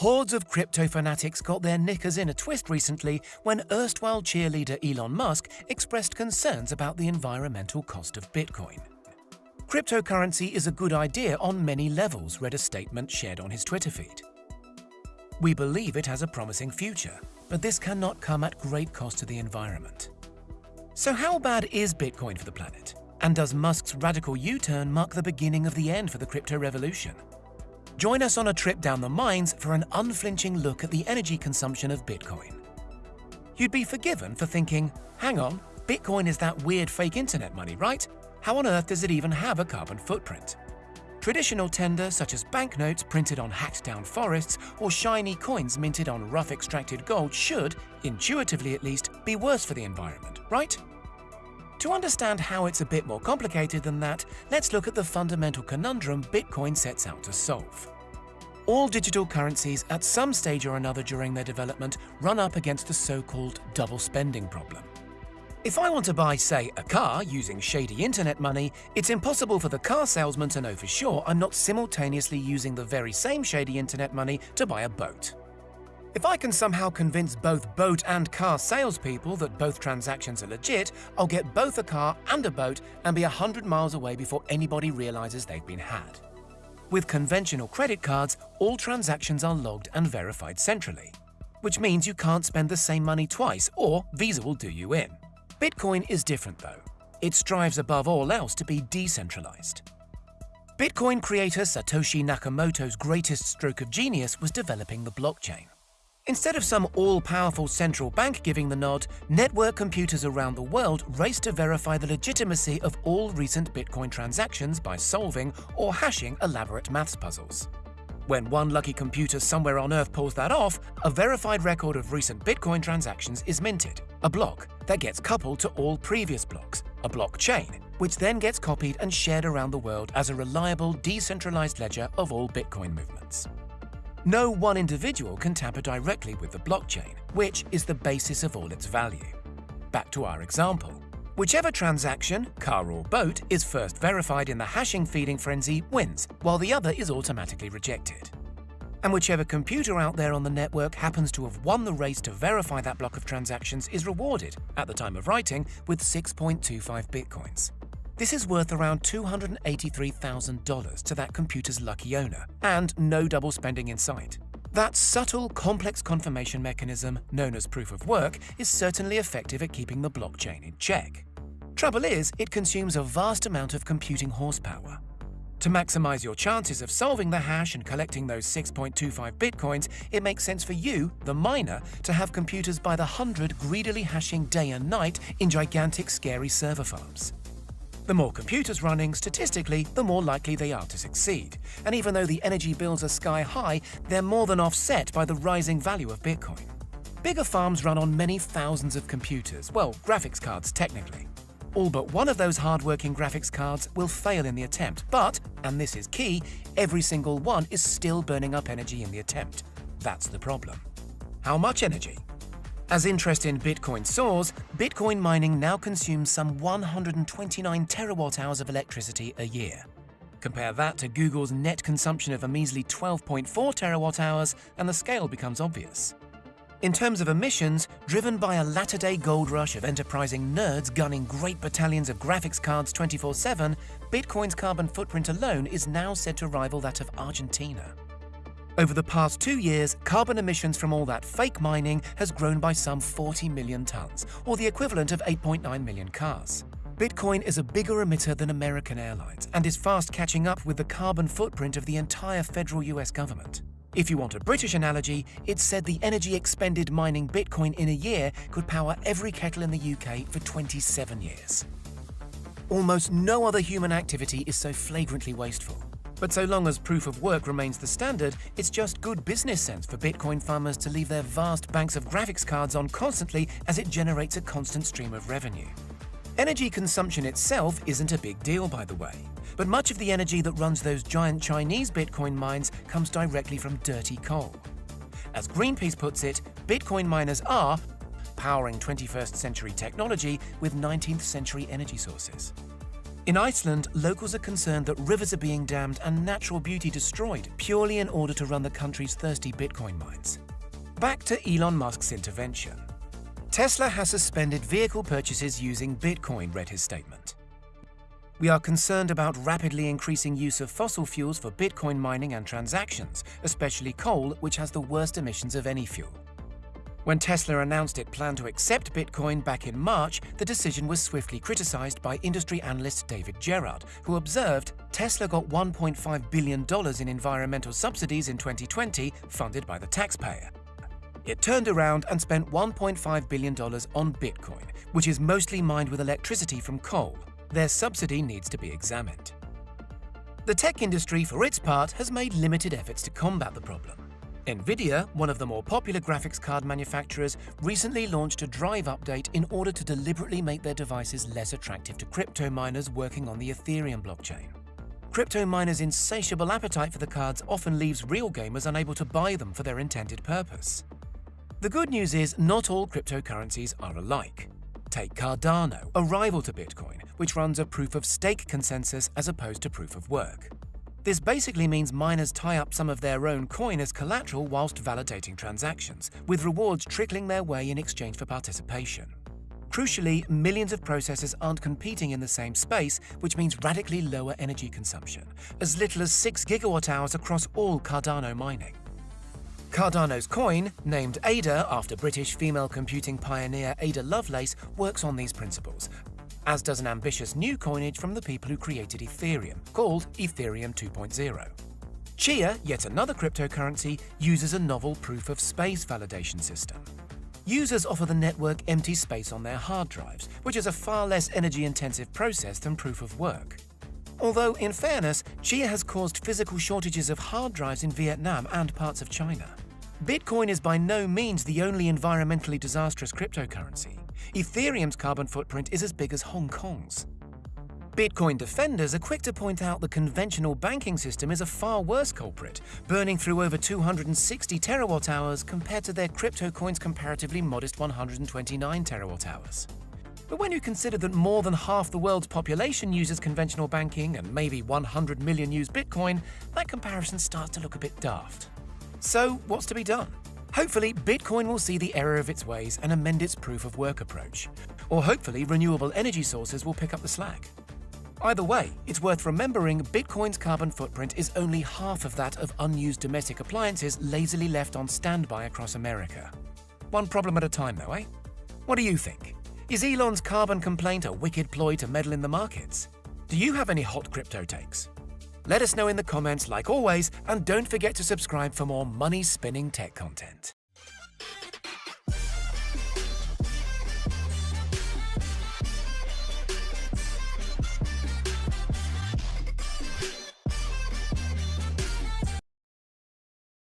Hordes of crypto fanatics got their knickers in a twist recently when erstwhile cheerleader Elon Musk expressed concerns about the environmental cost of Bitcoin. Cryptocurrency is a good idea on many levels, read a statement shared on his Twitter feed. We believe it has a promising future, but this cannot come at great cost to the environment. So how bad is Bitcoin for the planet? And does Musk's radical U-turn mark the beginning of the end for the crypto revolution? Join us on a trip down the mines for an unflinching look at the energy consumption of Bitcoin. You'd be forgiven for thinking, hang on, Bitcoin is that weird fake internet money, right? How on earth does it even have a carbon footprint? Traditional tender such as banknotes printed on hacked-down forests or shiny coins minted on rough extracted gold should, intuitively at least, be worse for the environment, right? To understand how it's a bit more complicated than that, let's look at the fundamental conundrum Bitcoin sets out to solve. All digital currencies at some stage or another during their development run up against the so-called double spending problem. If I want to buy, say, a car using shady internet money, it's impossible for the car salesman to know for sure I'm not simultaneously using the very same shady internet money to buy a boat. If I can somehow convince both boat and car salespeople that both transactions are legit, I'll get both a car and a boat and be 100 miles away before anybody realizes they've been had. With conventional credit cards, all transactions are logged and verified centrally, which means you can't spend the same money twice or Visa will do you in. Bitcoin is different though. It strives above all else to be decentralized. Bitcoin creator Satoshi Nakamoto's greatest stroke of genius was developing the blockchain. Instead of some all-powerful central bank giving the nod, network computers around the world race to verify the legitimacy of all recent Bitcoin transactions by solving or hashing elaborate maths puzzles. When one lucky computer somewhere on Earth pulls that off, a verified record of recent Bitcoin transactions is minted, a block that gets coupled to all previous blocks, a blockchain, which then gets copied and shared around the world as a reliable, decentralized ledger of all Bitcoin movements. No one individual can tamper directly with the blockchain, which is the basis of all its value. Back to our example. Whichever transaction, car or boat, is first verified in the hashing feeding frenzy wins, while the other is automatically rejected. And whichever computer out there on the network happens to have won the race to verify that block of transactions is rewarded, at the time of writing, with 6.25 bitcoins. This is worth around $283,000 to that computer's lucky owner, and no double spending in sight. That subtle, complex confirmation mechanism, known as proof of work, is certainly effective at keeping the blockchain in check. Trouble is, it consumes a vast amount of computing horsepower. To maximize your chances of solving the hash and collecting those 6.25 bitcoins, it makes sense for you, the miner, to have computers by the hundred greedily hashing day and night in gigantic scary server farms. The more computers running, statistically, the more likely they are to succeed. And even though the energy bills are sky high, they're more than offset by the rising value of Bitcoin. Bigger farms run on many thousands of computers, well, graphics cards technically. All but one of those hard-working graphics cards will fail in the attempt, but, and this is key, every single one is still burning up energy in the attempt. That's the problem. How much energy? As interest in Bitcoin soars, Bitcoin mining now consumes some 129 terawatt hours of electricity a year. Compare that to Google's net consumption of a measly 12.4 terawatt hours, and the scale becomes obvious. In terms of emissions, driven by a latter-day gold rush of enterprising nerds gunning great battalions of graphics cards 24-7, Bitcoin's carbon footprint alone is now said to rival that of Argentina. Over the past two years, carbon emissions from all that fake mining has grown by some 40 million tons, or the equivalent of 8.9 million cars. Bitcoin is a bigger emitter than American Airlines and is fast catching up with the carbon footprint of the entire federal US government. If you want a British analogy, it's said the energy expended mining Bitcoin in a year could power every kettle in the UK for 27 years. Almost no other human activity is so flagrantly wasteful. But so long as proof of work remains the standard, it's just good business sense for Bitcoin farmers to leave their vast banks of graphics cards on constantly as it generates a constant stream of revenue. Energy consumption itself isn't a big deal, by the way, but much of the energy that runs those giant Chinese Bitcoin mines comes directly from dirty coal. As Greenpeace puts it, Bitcoin miners are powering 21st century technology with 19th century energy sources. In Iceland, locals are concerned that rivers are being dammed and natural beauty destroyed purely in order to run the country's thirsty Bitcoin mines. Back to Elon Musk's intervention. Tesla has suspended vehicle purchases using Bitcoin, read his statement. We are concerned about rapidly increasing use of fossil fuels for Bitcoin mining and transactions, especially coal, which has the worst emissions of any fuel. When Tesla announced it planned to accept Bitcoin back in March, the decision was swiftly criticized by industry analyst David Gerard, who observed Tesla got $1.5 billion in environmental subsidies in 2020 funded by the taxpayer. It turned around and spent $1.5 billion on Bitcoin, which is mostly mined with electricity from coal. Their subsidy needs to be examined. The tech industry, for its part, has made limited efforts to combat the problem. Nvidia, one of the more popular graphics card manufacturers, recently launched a drive update in order to deliberately make their devices less attractive to crypto miners working on the Ethereum blockchain. Crypto miners' insatiable appetite for the cards often leaves real gamers unable to buy them for their intended purpose. The good news is not all cryptocurrencies are alike. Take Cardano, a rival to Bitcoin, which runs a proof-of-stake consensus as opposed to proof-of-work. This basically means miners tie up some of their own coin as collateral whilst validating transactions, with rewards trickling their way in exchange for participation. Crucially, millions of processors aren't competing in the same space, which means radically lower energy consumption, as little as 6 gigawatt-hours across all Cardano mining. Cardano's coin, named Ada after British female computing pioneer Ada Lovelace, works on these principles, as does an ambitious new coinage from the people who created Ethereum, called Ethereum 2.0. Chia, yet another cryptocurrency, uses a novel proof-of-space validation system. Users offer the network empty space on their hard drives, which is a far less energy-intensive process than proof-of-work. Although, in fairness, Chia has caused physical shortages of hard drives in Vietnam and parts of China. Bitcoin is by no means the only environmentally disastrous cryptocurrency. Ethereum's carbon footprint is as big as Hong Kong's. Bitcoin defenders are quick to point out the conventional banking system is a far worse culprit, burning through over 260 terawatt hours compared to their crypto coin's comparatively modest 129 terawatt hours. But when you consider that more than half the world's population uses conventional banking and maybe 100 million use Bitcoin, that comparison starts to look a bit daft. So, what's to be done? Hopefully, Bitcoin will see the error of its ways and amend its proof of work approach. Or hopefully, renewable energy sources will pick up the slack. Either way, it's worth remembering Bitcoin's carbon footprint is only half of that of unused domestic appliances lazily left on standby across America. One problem at a time, though, eh? What do you think? Is Elon's carbon complaint a wicked ploy to meddle in the markets? Do you have any hot crypto takes? Let us know in the comments like always, and don't forget to subscribe for more money-spinning tech content.